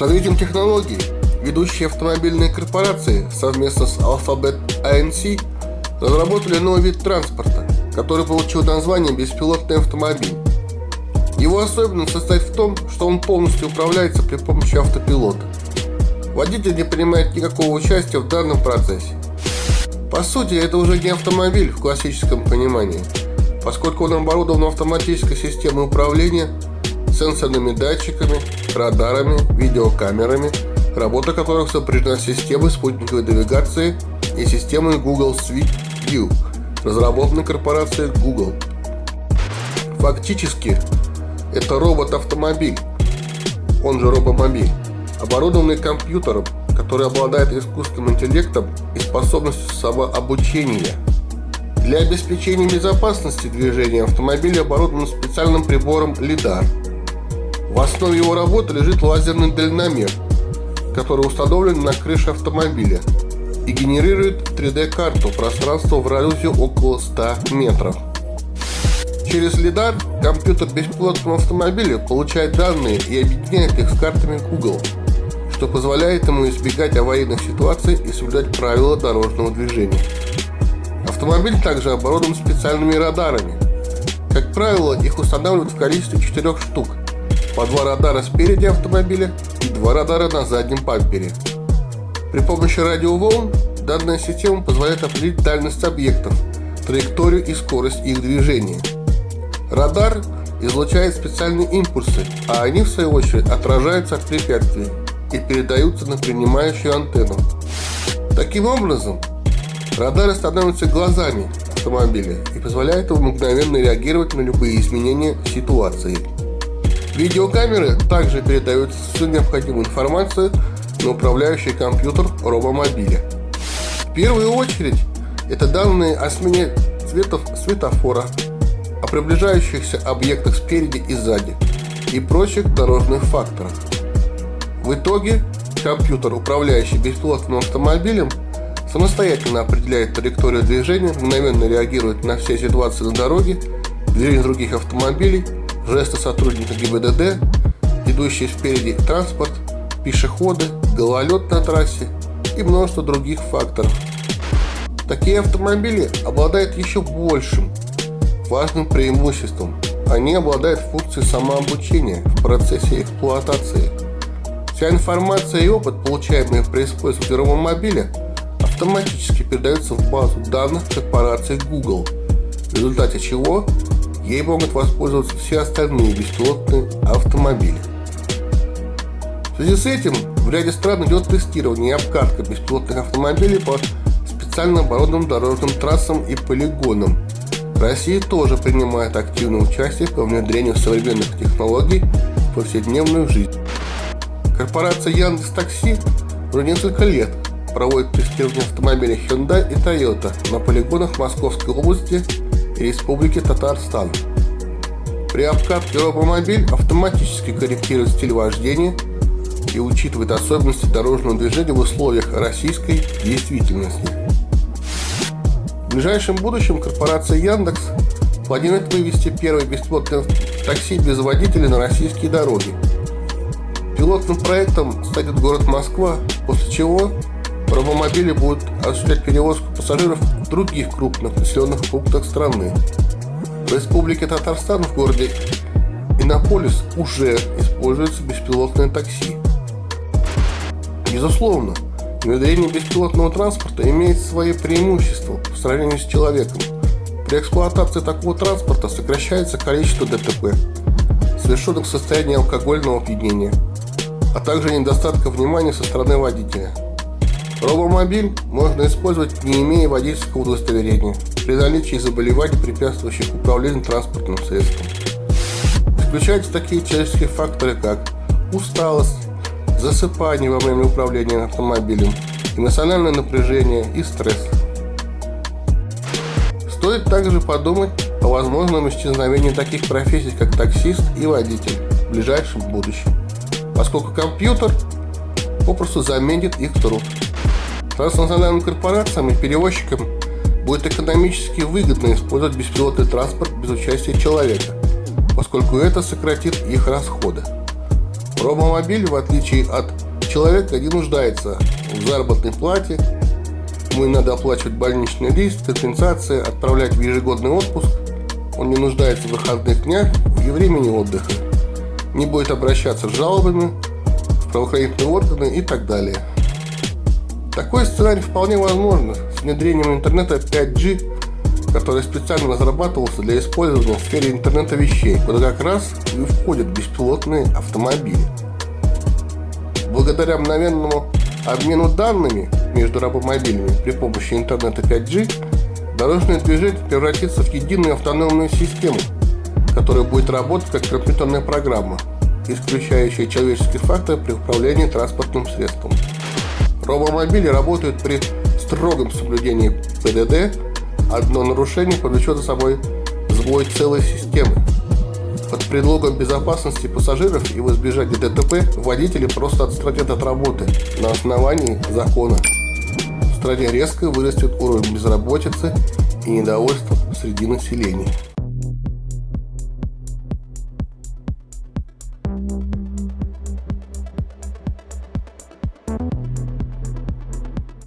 С развитием технологий ведущие автомобильные корпорации совместно с Alphabet ANC разработали новый вид транспорта, который получил название беспилотный автомобиль. Его особенность состоит в том, что он полностью управляется при помощи автопилота. Водитель не принимает никакого участия в данном процессе. По сути, это уже не автомобиль в классическом понимании, поскольку он оборудован автоматической системой управления, сенсорными датчиками, радарами, видеокамерами, работа которых сопряжена с системой спутниковой навигации и системой Google Street View, разработанной корпорацией Google. Фактически, это робот-автомобиль, он же робомобиль, оборудованный компьютером, который обладает искусственным интеллектом и способностью самообучения. Для обеспечения безопасности движения автомобиля оборудован специальным прибором LiDAR. В основе его работы лежит лазерный дальномер, который установлен на крыше автомобиля и генерирует 3D-карту пространства в радиусе около 100 метров. Через LiDAR компьютер беспилотного автомобиля получает данные и объединяет их с картами Google, что позволяет ему избегать аварийных ситуаций и соблюдать правила дорожного движения. Автомобиль также оборудован специальными радарами. Как правило, их устанавливают в количестве 4 штук, по два радара спереди автомобиля и два радара на заднем пампере. При помощи радиоволн данная система позволяет определить дальность объектов, траекторию и скорость их движения. Радар излучает специальные импульсы, а они в свою очередь отражаются от препятствий и передаются на принимающую антенну. Таким образом, радары становятся глазами автомобиля и позволяют ему мгновенно реагировать на любые изменения ситуации. Видеокамеры также передают всю необходимую информацию на управляющий компьютер робомобиля. В первую очередь, это данные о смене цветов светофора, о приближающихся объектах спереди и сзади и прочих дорожных факторах. В итоге компьютер, управляющий беспилотным автомобилем, самостоятельно определяет траекторию движения, мгновенно реагирует на все ситуации на дороге, движение других автомобилей, жесты сотрудника ГИБДД, идущие спереди транспорт, пешеходы, гололед на трассе и множество других факторов. Такие автомобили обладают еще большим важным преимуществом. Они обладают функцией самообучения в процессе эксплуатации. Вся информация и опыт, получаемые при использовании робомобиля, автоматически передаются в базу данных корпорации Google, в результате чего ей могут воспользоваться все остальные беспилотные автомобили. В связи с этим в ряде стран идет тестирование и обкатка беспилотных автомобилей по специально оборудованным дорожным трассам и полигонам, Россия тоже принимает активное участие по внедрению современных технологий в повседневную жизнь. Корпорация Яндекс Такси уже несколько лет проводит тестирование автомобилей Hyundai и Toyota на полигонах Московской области Республики Татарстан. При обкатке робомобиль автоматически корректирует стиль вождения и учитывает особенности дорожного движения в условиях российской действительности. В ближайшем будущем корпорация Яндекс планирует вывести первый бесплатный такси без водителя на российские дороги. Пилотным проектом станет город Москва, после чего робомобили будут осуществлять перевозку пассажиров в других крупных населенных пунктах страны. В Республике Татарстан в городе Иннополис уже используется беспилотное такси. Безусловно, Внедрение беспилотного транспорта имеет свои преимущества по сравнению с человеком. При эксплуатации такого транспорта сокращается количество ДТП, совершенных в состоянии алкогольного опьянения, а также недостатка внимания со стороны водителя. Робомобиль можно использовать не имея водительского удостоверения при наличии заболеваний, препятствующих управлению транспортным средством. Исключаются такие человеческие факторы, как усталость, засыпание во время управления автомобилем, эмоциональное напряжение и стресс. Стоит также подумать о возможном исчезновении таких профессий, как таксист и водитель в ближайшем будущем, поскольку компьютер попросту заменит их труд. Транснациональным корпорациям и перевозчикам будет экономически выгодно использовать беспилотный транспорт без участия человека, поскольку это сократит их расходы. Робомобиль, в отличие от человека, не нуждается в заработной плате, ему не надо оплачивать больничный лист, компенсация, отправлять в ежегодный отпуск, он не нуждается в выходных днях и времени отдыха, не будет обращаться с жалобами в правоохранительные органы и так далее. Такой сценарий вполне возможно с внедрением интернета 5G который специально разрабатывался для использования в сфере интернета вещей, куда как раз и входят беспилотные автомобили. Благодаря мгновенному обмену данными между рабомобилями при помощи интернета 5G, дорожное движение превратится в единую автономную систему, которая будет работать как компьютерная программа, исключающая человеческий фактор при управлении транспортным средством. Робомобили работают при строгом соблюдении ПДД Одно нарушение повлечет за собой сбой целой системы. Под предлогом безопасности пассажиров и в избежание ДТП водители просто отстранят от работы на основании закона. В стране резко вырастет уровень безработицы и недовольства среди населения.